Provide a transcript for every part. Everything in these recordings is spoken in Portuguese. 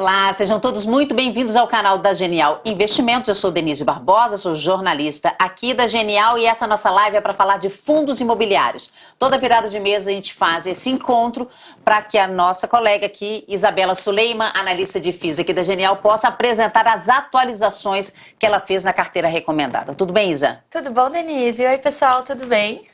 Olá, sejam todos muito bem-vindos ao canal da Genial Investimentos. Eu sou Denise Barbosa, sou jornalista aqui da Genial e essa nossa live é para falar de fundos imobiliários. Toda virada de mesa a gente faz esse encontro para que a nossa colega aqui, Isabela Suleiman, analista de FIIs aqui da Genial, possa apresentar as atualizações que ela fez na carteira recomendada. Tudo bem, Isa? Tudo bom, Denise? Oi, pessoal, tudo bem?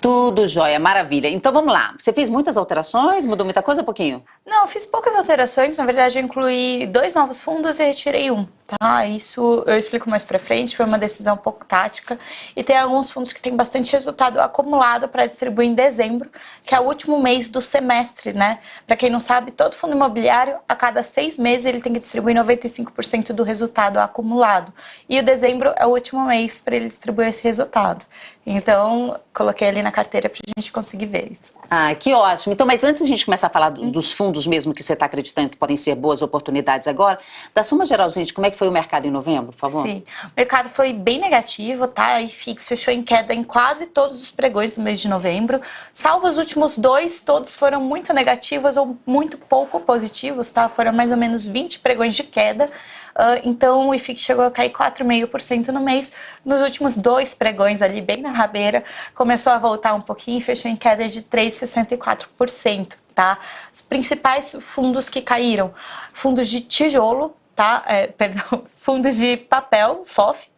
Tudo jóia, maravilha. Então vamos lá. Você fez muitas alterações? Mudou muita coisa? Um pouquinho? Não, fiz poucas alterações. Na verdade, eu incluí dois novos fundos e retirei um. Tá, isso eu explico mais para frente, foi uma decisão um pouco tática. E tem alguns fundos que têm bastante resultado acumulado para distribuir em dezembro, que é o último mês do semestre, né? Para quem não sabe, todo fundo imobiliário, a cada seis meses, ele tem que distribuir 95% do resultado acumulado. E o dezembro é o último mês para ele distribuir esse resultado. Então, coloquei ali na carteira para a gente conseguir ver isso. Ah, que ótimo. Então, mas antes de a gente começar a falar dos fundos mesmo que você está acreditando que podem ser boas oportunidades agora, da soma geral, gente, como é que foi o mercado em novembro, por favor? Sim, o mercado foi bem negativo, tá? E fixo fechou em queda em quase todos os pregões do mês de novembro, salvo os últimos dois, todos foram muito negativos ou muito pouco positivos, tá? Foram mais ou menos 20 pregões de queda. Uh, então o IFIX chegou a cair 4,5% no mês. Nos últimos dois pregões ali, bem na rabeira, começou a voltar um pouquinho e fechou em queda de 3,64%. Tá? Os principais fundos que caíram, fundos de tijolo, tá? É, perdão, fundos de papel, FOF,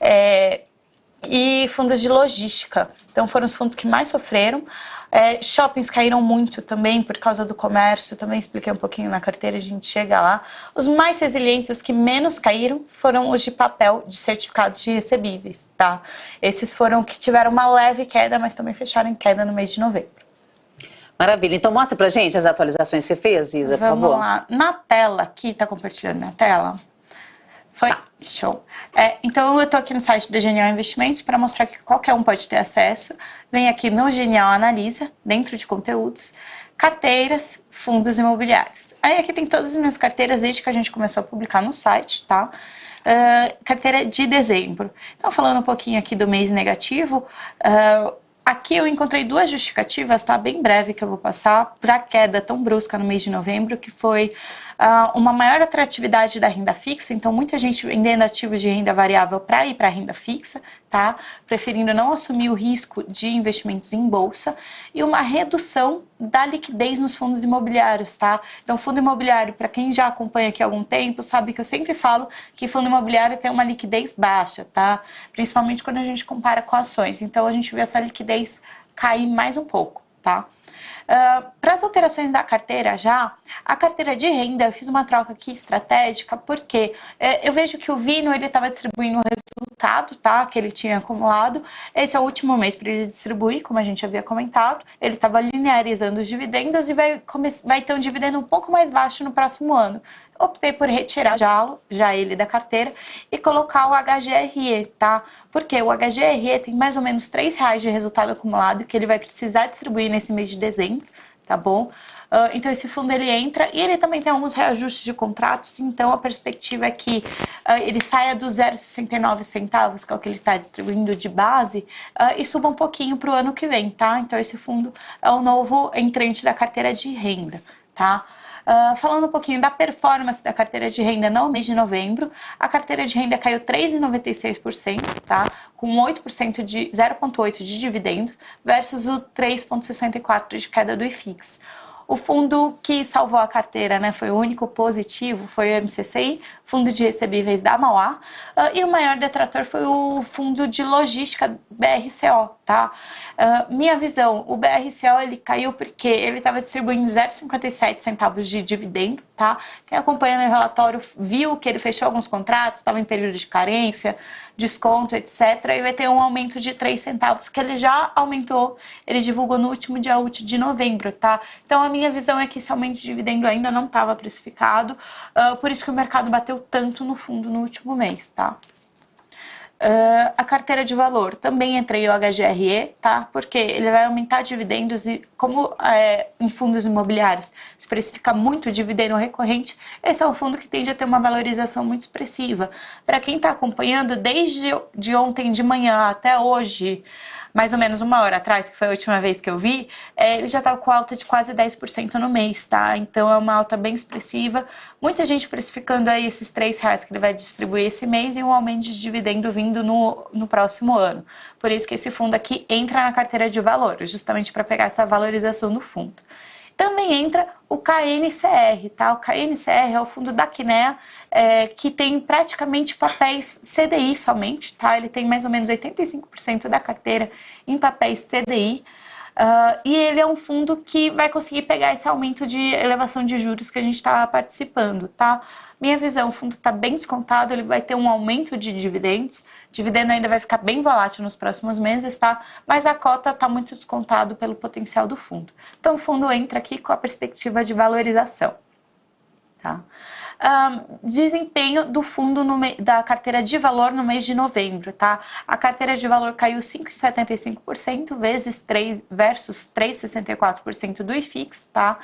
é, e fundos de logística. Então foram os fundos que mais sofreram. É, shoppings caíram muito também por causa do comércio, também expliquei um pouquinho na carteira, a gente chega lá. Os mais resilientes, os que menos caíram, foram os de papel, de certificados de recebíveis, tá? Esses foram que tiveram uma leve queda, mas também fecharam em queda no mês de novembro. Maravilha. Então mostra pra gente as atualizações que você fez, Isa, Vamos por favor. lá. Na tela aqui, tá compartilhando minha tela? Foi? Tá. Show. É, então eu tô aqui no site da Genial Investimentos para mostrar que qualquer um pode ter acesso. Vem aqui no Genial Analisa, dentro de conteúdos, carteiras, fundos imobiliários. Aí aqui tem todas as minhas carteiras desde que a gente começou a publicar no site, tá? Uh, carteira de dezembro. Então, falando um pouquinho aqui do mês negativo, uh, Aqui eu encontrei duas justificativas, tá? Bem breve que eu vou passar, para a queda tão brusca no mês de novembro, que foi uma maior atratividade da renda fixa, então muita gente vendendo ativos de renda variável para ir para a renda fixa, tá? Preferindo não assumir o risco de investimentos em bolsa e uma redução da liquidez nos fundos imobiliários, tá? Então, fundo imobiliário, para quem já acompanha aqui há algum tempo, sabe que eu sempre falo que fundo imobiliário tem uma liquidez baixa, tá? Principalmente quando a gente compara com ações. Então, a gente vê essa liquidez cair mais um pouco, tá? Uh, Para as alterações da carteira já, a carteira de renda, eu fiz uma troca aqui estratégica, porque é, eu vejo que o Vino ele estava distribuindo o resultado tá, que ele tinha acumulado. Esse é o último mês para ele distribuir, como a gente havia comentado. Ele estava linearizando os dividendos e vai, vai ter um dividendo um pouco mais baixo no próximo ano optei por retirar já, já ele da carteira e colocar o HGRE, tá? Porque o HGRE tem mais ou menos R$ reais de resultado acumulado que ele vai precisar distribuir nesse mês de dezembro, tá bom? Uh, então esse fundo ele entra e ele também tem alguns reajustes de contratos, então a perspectiva é que uh, ele saia dos 0,69 centavos, que é o que ele está distribuindo de base, uh, e suba um pouquinho para o ano que vem, tá? Então esse fundo é o novo entrante da carteira de renda, tá? Uh, falando um pouquinho da performance da carteira de renda no mês de novembro, a carteira de renda caiu 3,96%, tá? com 8% de 0,8% de dividendo versus o 3,64% de queda do IFIX. O fundo que salvou a carteira né, foi o único positivo, foi o MCCI, Fundo de Recebíveis da Mauá, uh, e o maior detrator foi o Fundo de Logística BRCO, tá? Uh, minha visão, o BRCO ele caiu porque ele estava distribuindo 0,57 centavos de dividendo, tá? Quem acompanha o relatório viu que ele fechou alguns contratos, estava em período de carência, desconto, etc. E vai ter um aumento de 3 centavos, que ele já aumentou, ele divulgou no último dia útil de novembro, tá? Então a minha visão é que esse aumento de dividendo ainda não estava precificado, uh, por isso que o mercado bateu tanto no fundo no último mês, tá? Uh, a carteira de valor também entrei o HGRE, tá? Porque ele vai aumentar dividendos e como é, em fundos imobiliários se precifica muito dividendo recorrente, esse é um fundo que tende a ter uma valorização muito expressiva. Para quem está acompanhando, desde de ontem de manhã até hoje, mais ou menos uma hora atrás, que foi a última vez que eu vi, é, ele já estava com alta de quase 10% no mês, tá? Então é uma alta bem expressiva. Muita gente precificando aí esses 3 reais que ele vai distribuir esse mês e um aumento de dividendo vindo no, no próximo ano. Por isso que esse fundo aqui entra na carteira de valores, justamente para pegar essa valorização do fundo. Também entra o KNCR, tá? O KNCR é o fundo da Quinea, é, que tem praticamente papéis CDI somente, tá? Ele tem mais ou menos 85% da carteira em papéis CDI. Uh, e ele é um fundo que vai conseguir pegar esse aumento de elevação de juros que a gente está participando, tá? Minha visão, o fundo está bem descontado, ele vai ter um aumento de dividendos, dividendo ainda vai ficar bem volátil nos próximos meses, tá? Mas a cota está muito descontado pelo potencial do fundo. Então o fundo entra aqui com a perspectiva de valorização, tá? Um, desempenho do fundo da carteira de valor no mês de novembro, tá? A carteira de valor caiu 5,75% vezes 3 versus 3,64% do IFIX, tá?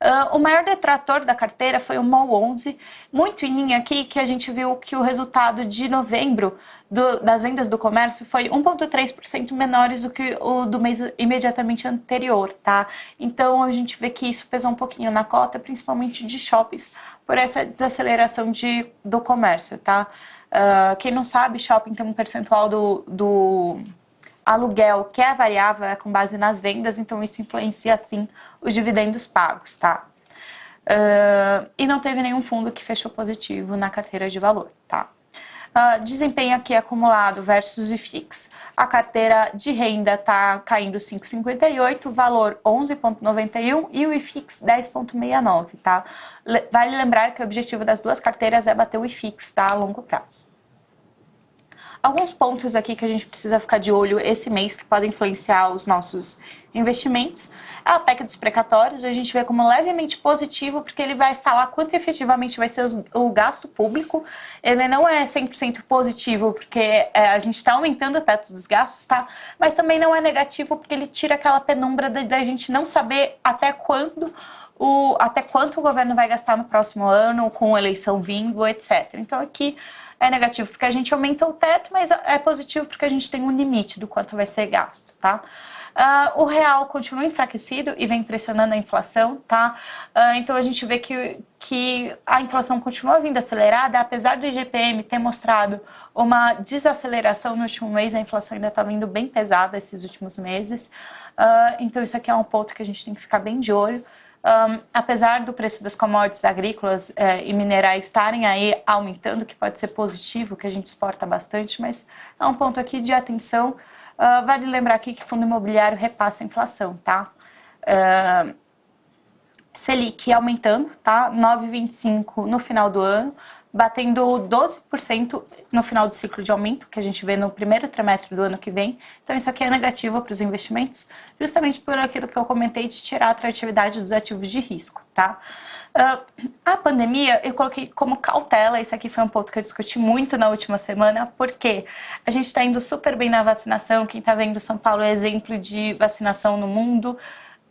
Uh, o maior detrator da carteira foi o MOL 11, muito em linha aqui que a gente viu que o resultado de novembro do, das vendas do comércio foi 1,3% menores do que o do mês imediatamente anterior, tá? Então a gente vê que isso pesou um pouquinho na cota, principalmente de shoppings, por essa desaceleração de, do comércio, tá? Uh, quem não sabe, shopping tem um percentual do, do aluguel que é variável, é com base nas vendas, então isso influencia sim os dividendos pagos, tá? Uh, e não teve nenhum fundo que fechou positivo na carteira de valor, tá? Uh, desempenho aqui acumulado versus o IFIX, a carteira de renda está caindo 5,58, valor 11,91 e o IFIX 10,69, tá? Vale lembrar que o objetivo das duas carteiras é bater o IFIX, tá? A longo prazo. Alguns pontos aqui que a gente precisa ficar de olho esse mês que podem influenciar os nossos investimentos. A PEC dos precatórios a gente vê como levemente positivo porque ele vai falar quanto efetivamente vai ser o gasto público. Ele não é 100% positivo porque é, a gente está aumentando o teto dos gastos, tá? Mas também não é negativo porque ele tira aquela penumbra da, gente não saber até quando o, até quanto o governo vai gastar no próximo ano, com eleição vindo, etc. Então aqui é negativo porque a gente aumenta o teto, mas é positivo porque a gente tem um limite do quanto vai ser gasto, tá? Uh, o real continua enfraquecido e vem pressionando a inflação, tá? Uh, então a gente vê que, que a inflação continua vindo acelerada, apesar do IGPM ter mostrado uma desaceleração no último mês, a inflação ainda está vindo bem pesada esses últimos meses. Uh, então isso aqui é um ponto que a gente tem que ficar bem de olho. Um, apesar do preço das commodities agrícolas eh, e minerais estarem aí aumentando, que pode ser positivo, que a gente exporta bastante, mas é um ponto aqui de atenção. Uh, vale lembrar aqui que fundo imobiliário repassa a inflação, tá? Uh, Selic aumentando, tá? 9,25 no final do ano batendo 12% no final do ciclo de aumento, que a gente vê no primeiro trimestre do ano que vem. Então, isso aqui é negativo para os investimentos, justamente por aquilo que eu comentei de tirar a atratividade dos ativos de risco, tá? Uh, a pandemia, eu coloquei como cautela, isso aqui foi um ponto que eu discuti muito na última semana, porque a gente está indo super bem na vacinação, quem está vendo São Paulo é exemplo de vacinação no mundo,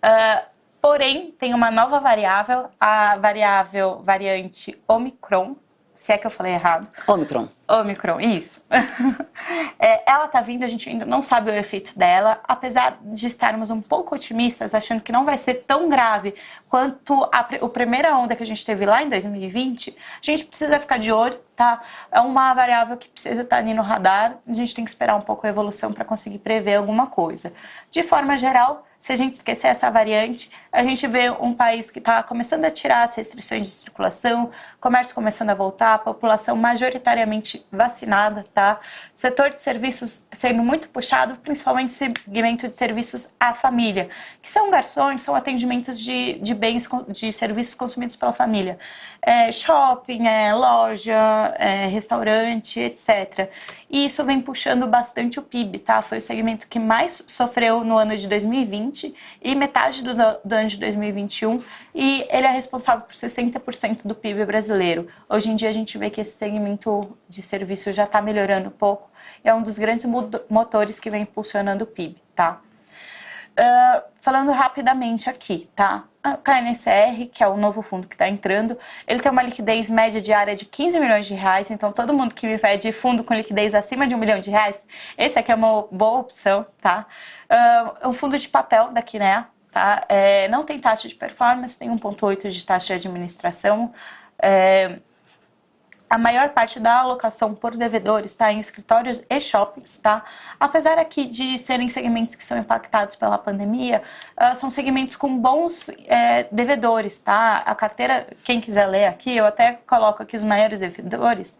uh, porém, tem uma nova variável, a variável variante Omicron, se é que eu falei errado. Omicron. Omicron, isso. é, ela tá vindo, a gente ainda não sabe o efeito dela, apesar de estarmos um pouco otimistas, achando que não vai ser tão grave quanto a, a primeira onda que a gente teve lá em 2020, a gente precisa ficar de olho, tá? É uma variável que precisa estar ali no radar, a gente tem que esperar um pouco a evolução para conseguir prever alguma coisa. De forma geral, se a gente esquecer essa variante, a gente vê um país que está começando a tirar as restrições de circulação, comércio começando a voltar, população majoritariamente vacinada, tá? Setor de serviços sendo muito puxado, principalmente segmento de serviços à família, que são garçons, são atendimentos de, de bens, de serviços consumidos pela família. É, shopping, é, loja, é, restaurante, etc. E isso vem puxando bastante o PIB, tá? Foi o segmento que mais sofreu no ano de 2020 e metade do, do ano de 2021 e ele é responsável por 60% do PIB brasileiro. Hoje em dia a gente vê que esse segmento de serviço já está melhorando um pouco, é um dos grandes motores que vem impulsionando o PIB, tá? Uh, falando rapidamente aqui, tá? A KNCR, que é o novo fundo que está entrando, ele tem uma liquidez média diária de 15 milhões de reais, então todo mundo que me pede fundo com liquidez acima de um milhão de reais, esse aqui é uma boa opção, tá? Uh, um fundo de papel da Kinea, tá? É, não tem taxa de performance, tem 1,8 de taxa de administração, é, a maior parte da alocação por devedores está em escritórios e shoppings, tá? Apesar aqui de serem segmentos que são impactados pela pandemia, uh, são segmentos com bons é, devedores, tá? A carteira, quem quiser ler aqui, eu até coloco aqui os maiores devedores,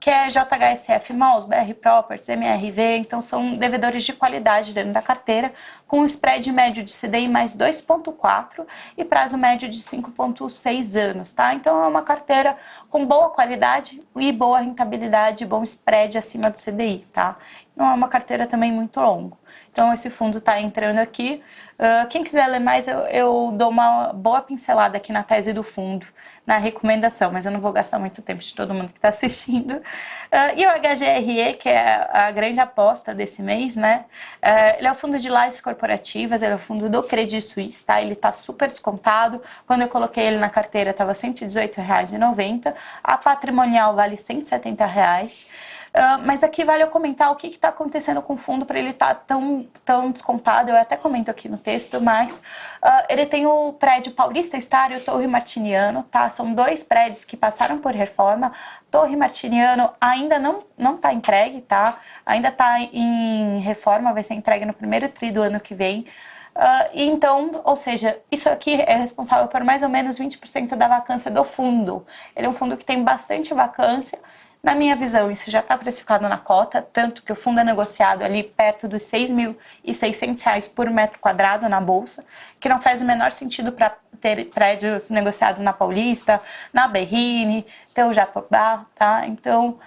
que é JHSF Malls, BR Properties, MRV, então são devedores de qualidade dentro da carteira, com spread médio de CDI mais 2,4 e prazo médio de 5,6 anos, tá? Então é uma carteira com boa qualidade e boa rentabilidade, bom spread acima do CDI, tá? Não é uma carteira também muito longa. Então esse fundo está entrando aqui. Uh, quem quiser ler mais, eu, eu dou uma boa pincelada aqui na tese do fundo na recomendação, mas eu não vou gastar muito tempo de todo mundo que está assistindo. Uh, e o HGRE, que é a grande aposta desse mês, né? Uh, ele é o fundo de lajes corporativas, ele é o fundo do Credit Suisse, tá? Ele está super descontado. Quando eu coloquei ele na carteira, estava R$ 118,90. A patrimonial vale 170 reais. Uh, mas aqui vale eu comentar o que está acontecendo com o fundo para ele estar tá tão, tão descontado. Eu até comento aqui no texto, mas uh, ele tem o prédio Paulista Star e o Torre Martiniano, tá? São dois prédios que passaram por reforma. Torre Martiniano ainda não não está entregue, tá? Ainda está em reforma, vai ser entregue no primeiro tri do ano que vem. Uh, então, ou seja, isso aqui é responsável por mais ou menos 20% da vacância do fundo. Ele é um fundo que tem bastante vacância na minha visão, isso já está precificado na cota, tanto que o fundo é negociado ali perto dos R$ 6.600 por metro quadrado na bolsa, que não faz o menor sentido para ter prédios negociados na Paulista, na Berrine, ter o Jatobá, tá? Então,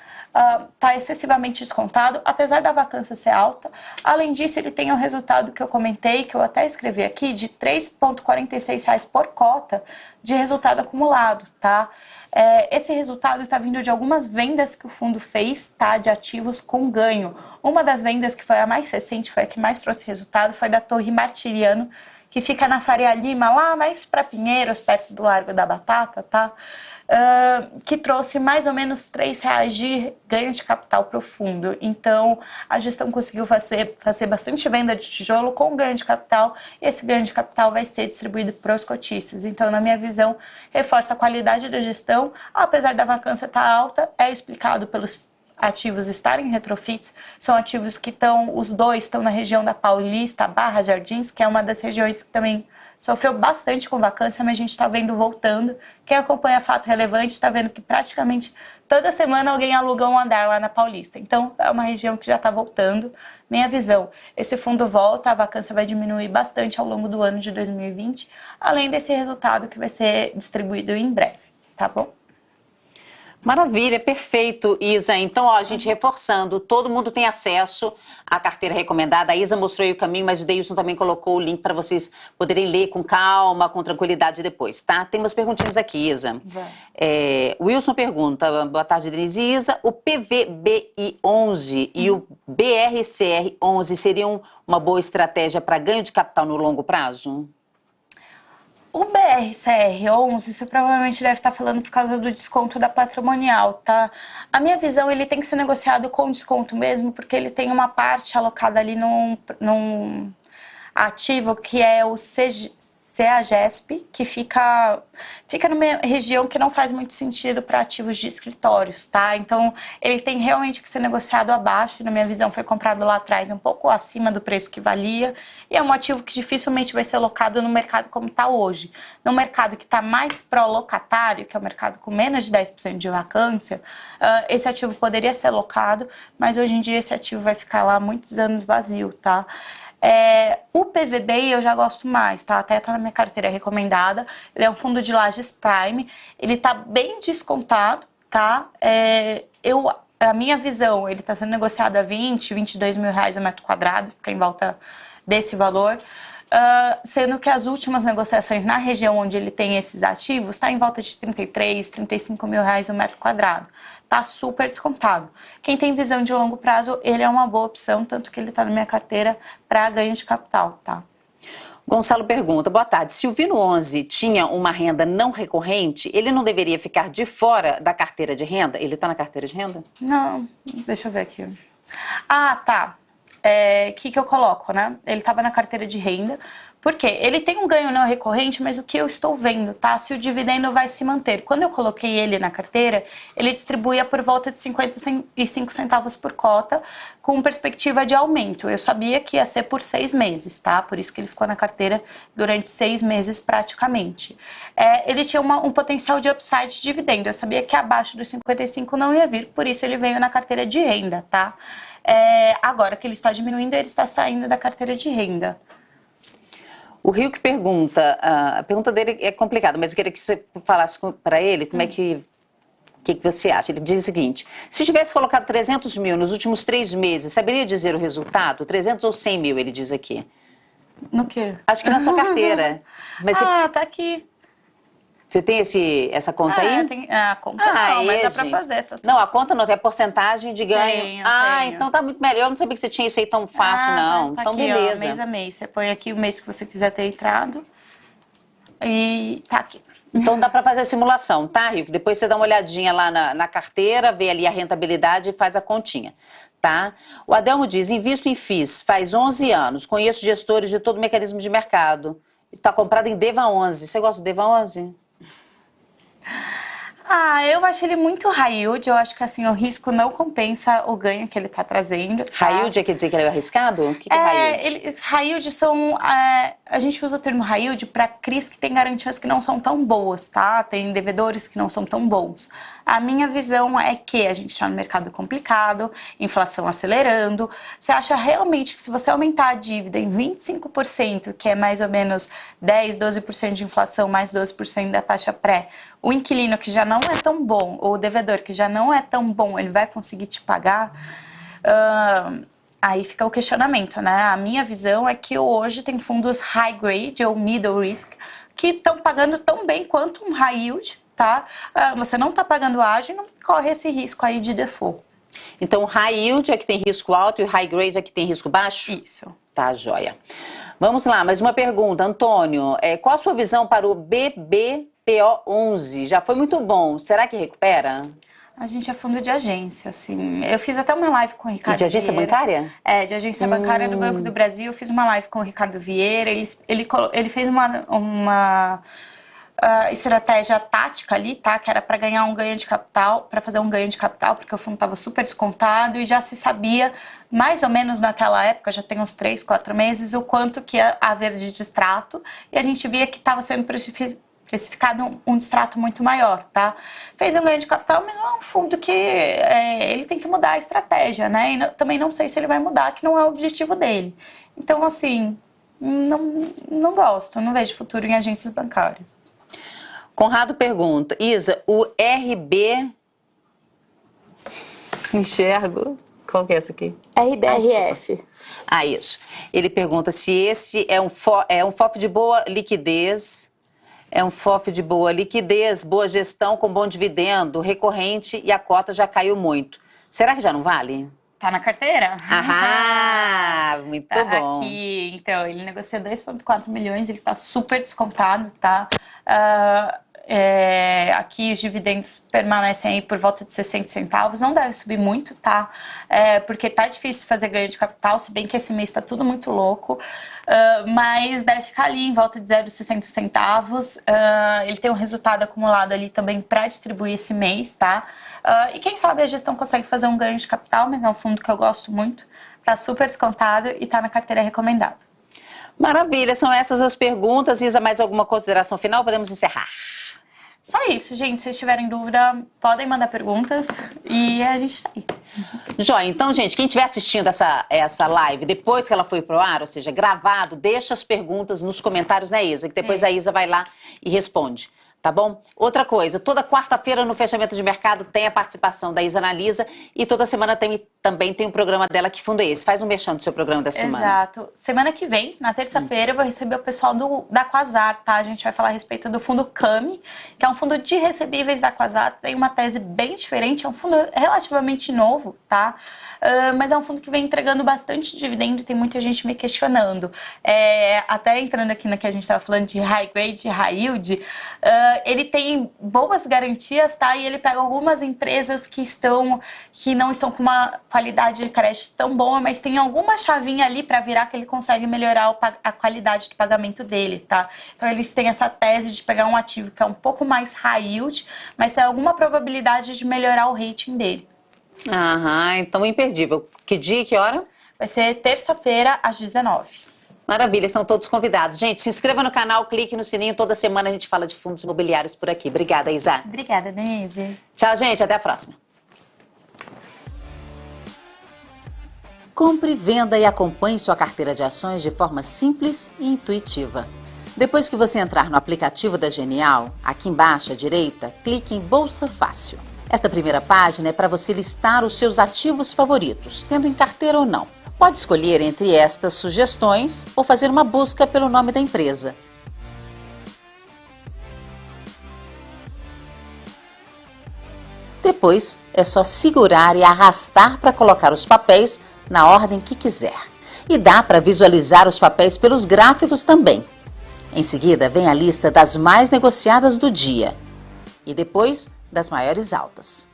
está uh, excessivamente descontado, apesar da vacância ser alta. Além disso, ele tem o resultado que eu comentei, que eu até escrevi aqui, de R$ 3,46 por cota de resultado acumulado, tá? É, esse resultado está vindo de algumas vendas que o fundo fez, tá? De ativos com ganho. Uma das vendas que foi a mais recente, foi a que mais trouxe resultado, foi da Torre Martiriano, que fica na Faria Lima, lá mais para Pinheiros, perto do Largo da Batata, tá? Uh, que trouxe mais ou menos 3 reais de ganho de capital profundo. Então, a gestão conseguiu fazer, fazer bastante venda de tijolo com ganho de capital, e esse ganho de capital vai ser distribuído para os cotistas. Então, na minha visão, reforça a qualidade da gestão, apesar da vacância estar tá alta, é explicado pelos ativos estarem retrofits, são ativos que estão, os dois estão na região da Paulista, Barra Jardins, que é uma das regiões que também sofreu bastante com vacância, mas a gente está vendo voltando. Quem acompanha Fato Relevante está vendo que praticamente toda semana alguém aluga um andar lá na Paulista. Então, é uma região que já está voltando. Minha visão, esse fundo volta, a vacância vai diminuir bastante ao longo do ano de 2020, além desse resultado que vai ser distribuído em breve, tá bom? Maravilha, perfeito, Isa. Então, ó, a gente reforçando, todo mundo tem acesso à carteira recomendada. A Isa mostrou aí o caminho, mas o Deilson também colocou o link para vocês poderem ler com calma, com tranquilidade depois, tá? Tem umas perguntinhas aqui, Isa. É, Wilson pergunta, boa tarde, Denise e Isa, o PVBI 11 e o BRCR 11 seriam uma boa estratégia para ganho de capital no longo prazo? O BRCR11, você provavelmente deve estar falando por causa do desconto da patrimonial, tá? A minha visão, ele tem que ser negociado com desconto mesmo, porque ele tem uma parte alocada ali num, num ativo que é o CG, CEAGESP, que fica, fica numa região que não faz muito sentido para ativos de escritórios, tá? Então, ele tem realmente que ser negociado abaixo, na minha visão foi comprado lá atrás um pouco acima do preço que valia, e é um ativo que dificilmente vai ser locado no mercado como está hoje. No mercado que está mais pró-locatário, que é o mercado com menos de 10% de vacância, uh, esse ativo poderia ser locado, mas hoje em dia esse ativo vai ficar lá muitos anos vazio, tá? É, o PVB eu já gosto mais, tá? Até tá na minha carteira recomendada. Ele é um fundo de lajes Prime. Ele tá bem descontado, tá? É, eu, a minha visão, ele está sendo negociado a 20, 22 mil reais o metro quadrado, fica em volta desse valor. Uh, sendo que as últimas negociações na região onde ele tem esses ativos está em volta de 33, 35 mil reais o metro quadrado está super descontado. Quem tem visão de longo prazo, ele é uma boa opção, tanto que ele está na minha carteira para ganho de capital, tá? Gonçalo pergunta, boa tarde, se o Vino 11 tinha uma renda não recorrente, ele não deveria ficar de fora da carteira de renda? Ele está na carteira de renda? Não, deixa eu ver aqui. Ah, tá. O é, que, que eu coloco, né? Ele estava na carteira de renda, porque ele tem um ganho não recorrente, mas o que eu estou vendo, tá? Se o dividendo vai se manter. Quando eu coloquei ele na carteira, ele distribuía por volta de 55 centavos por cota, com perspectiva de aumento. Eu sabia que ia ser por seis meses, tá? Por isso que ele ficou na carteira durante seis meses praticamente. É, ele tinha uma, um potencial de upside de dividendo. Eu sabia que abaixo dos 55 não ia vir, por isso ele veio na carteira de renda, tá? É, agora que ele está diminuindo, ele está saindo da carteira de renda. O Rio que pergunta, a pergunta dele é complicada, mas eu queria que você falasse para ele como é hum. é que o que, que, você acha? Ele diz o seguinte: se tivesse colocado 300 mil nos últimos três meses, saberia dizer o resultado? 300 ou 100 mil, ele diz aqui. No quê? Acho que na sua carteira. Mas ah, você... tá aqui. Você tem esse, essa conta ah, aí? Tem, a conta ah, não, mas dá para fazer. Tá não, a conta não, tem a porcentagem de ganho. Tenho, ah, tenho. então tá muito melhor. Eu não sabia que você tinha isso aí tão fácil, ah, tá, não. Tá, então, aqui, beleza. Ó, mês a mês. Você põe aqui o mês que você quiser ter entrado. E tá aqui. Então dá para fazer a simulação, tá, Rico? Depois você dá uma olhadinha lá na, na carteira, vê ali a rentabilidade e faz a continha tá? O Adelmo diz, invisto em FIIs, faz 11 anos, conheço gestores de todo o mecanismo de mercado. Está comprado em DEVA 11. Você gosta do DEVA 11? Ah, eu acho ele muito high yield. Eu acho que assim, o risco não compensa o ganho que ele está trazendo. Tá? High yield quer dizer que ele é arriscado? O que, que é, é high yield? Ele, high yield são. É, a gente usa o termo high yield para CRIs que tem garantias que não são tão boas, tá? Tem devedores que não são tão bons. A minha visão é que a gente está no mercado complicado, inflação acelerando. Você acha realmente que se você aumentar a dívida em 25%, que é mais ou menos 10, 12% de inflação, mais 12% da taxa pré, o inquilino que já não é tão bom, ou o devedor que já não é tão bom, ele vai conseguir te pagar? Uh, aí fica o questionamento, né? A minha visão é que hoje tem fundos high grade ou middle risk que estão pagando tão bem quanto um high yield, tá? Uh, você não está pagando ágil e não corre esse risco aí de default. Então, high yield é que tem risco alto e high grade é que tem risco baixo? Isso. Tá, joia. Vamos lá, mais uma pergunta. Antônio, é, qual a sua visão para o BB PO11 já foi muito bom. Será que recupera? A gente é fundo de agência, assim. Eu fiz até uma live com o Ricardo. E de agência Vieira. bancária? É, de agência hum. bancária do Banco do Brasil. Eu fiz uma live com o Ricardo Vieira. Ele, ele, ele fez uma, uma uh, estratégia tática ali, tá? Que era para ganhar um ganho de capital, para fazer um ganho de capital, porque o fundo estava super descontado e já se sabia, mais ou menos naquela época, já tem uns três, quatro meses, o quanto que ia haver de distrato. E a gente via que estava sendo precificado precificado um, um distrato muito maior, tá? Fez um ganho de capital, mas não é um fundo que é, ele tem que mudar a estratégia, né? E não, também não sei se ele vai mudar, que não é o objetivo dele. Então, assim, não, não gosto, não vejo futuro em agências bancárias. Conrado pergunta, Isa, o RB... Enxergo. Qual que é essa aqui? RBRF. Ah, ah, isso. Ele pergunta se esse é um, fo é um FOF de boa liquidez é um FOF de boa liquidez, boa gestão com bom dividendo, recorrente e a cota já caiu muito. Será que já não vale? Tá na carteira? Ah, muito tá bom. Aqui, então, ele negocia 2,4 milhões, ele tá super descontado, tá? Uh, é, aqui os dividendos permanecem aí por volta de 60 centavos, não deve subir muito, tá? É, porque tá difícil fazer ganho de capital, se bem que esse mês está tudo muito louco, uh, mas deve ficar ali em volta de 0,60 centavos. Uh, ele tem um resultado acumulado ali também para distribuir esse mês, tá? Uh, e quem sabe a gestão consegue fazer um ganho de capital, mas é um fundo que eu gosto muito, tá super descontado e tá na carteira recomendada. Maravilha, são essas as perguntas. Isa, mais alguma consideração final? Podemos encerrar. Só isso, gente. Se vocês tiverem dúvida, podem mandar perguntas e a gente tá aí. Joia, então, gente, quem estiver assistindo essa, essa live depois que ela foi pro ar, ou seja, gravado, deixa as perguntas nos comentários, né, Isa? Que depois é. a Isa vai lá e responde. Tá bom? Outra coisa, toda quarta-feira no fechamento de mercado tem a participação da Isa Analisa e toda semana tem também tem um programa dela que fundo é esse. Faz um mexão do seu programa da semana. Exato. Semana que vem, na terça-feira, eu vou receber o pessoal do, da Quasar, tá? A gente vai falar a respeito do fundo CAMI, que é um fundo de recebíveis da Quasar. Tem uma tese bem diferente, é um fundo relativamente novo, tá? Uh, mas é um fundo que vem entregando bastante dividendo e tem muita gente me questionando. É, até entrando aqui no que a gente estava falando de high grade, high yield, uh, ele tem boas garantias, tá? E ele pega algumas empresas que estão, que não estão com uma qualidade de crédito tão boa, mas tem alguma chavinha ali para virar que ele consegue melhorar a qualidade do pagamento dele, tá? Então eles têm essa tese de pegar um ativo que é um pouco mais high yield, mas tem alguma probabilidade de melhorar o rating dele. Aham, então imperdível. Que dia e que hora? Vai ser terça-feira às 19 Maravilha, estão todos convidados. Gente, se inscreva no canal, clique no sininho. Toda semana a gente fala de fundos imobiliários por aqui. Obrigada, Isa. Obrigada, Denise. Tchau, gente. Até a próxima. Compre, venda e acompanhe sua carteira de ações de forma simples e intuitiva. Depois que você entrar no aplicativo da Genial, aqui embaixo à direita, clique em Bolsa Fácil. Esta primeira página é para você listar os seus ativos favoritos, tendo em carteira ou não. Pode escolher entre estas sugestões ou fazer uma busca pelo nome da empresa. Depois, é só segurar e arrastar para colocar os papéis na ordem que quiser. E dá para visualizar os papéis pelos gráficos também. Em seguida, vem a lista das mais negociadas do dia e depois das maiores altas.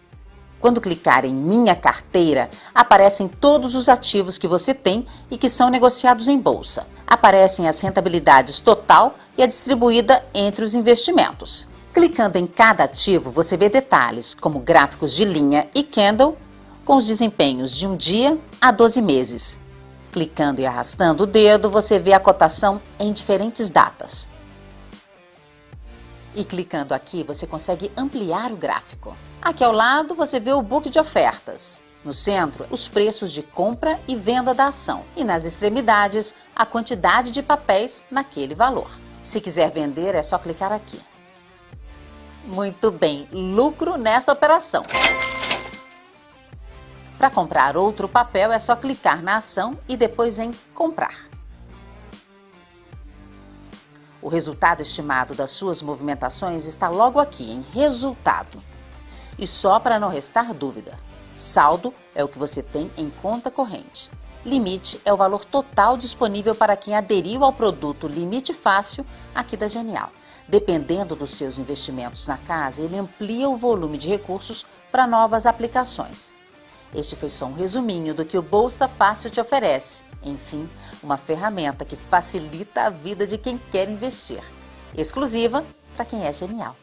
Quando clicar em Minha Carteira, aparecem todos os ativos que você tem e que são negociados em bolsa. Aparecem as rentabilidades total e a distribuída entre os investimentos. Clicando em cada ativo, você vê detalhes como gráficos de linha e candle com os desempenhos de um dia a 12 meses. Clicando e arrastando o dedo, você vê a cotação em diferentes datas. E clicando aqui, você consegue ampliar o gráfico. Aqui ao lado, você vê o book de ofertas. No centro, os preços de compra e venda da ação. E nas extremidades, a quantidade de papéis naquele valor. Se quiser vender, é só clicar aqui. Muito bem, lucro nesta operação. Para comprar outro papel é só clicar na ação e depois em comprar. O resultado estimado das suas movimentações está logo aqui em resultado. E só para não restar dúvidas, saldo é o que você tem em conta corrente. Limite é o valor total disponível para quem aderiu ao produto Limite Fácil aqui da Genial. Dependendo dos seus investimentos na casa, ele amplia o volume de recursos para novas aplicações. Este foi só um resuminho do que o Bolsa Fácil te oferece. Enfim, uma ferramenta que facilita a vida de quem quer investir. Exclusiva para quem é genial.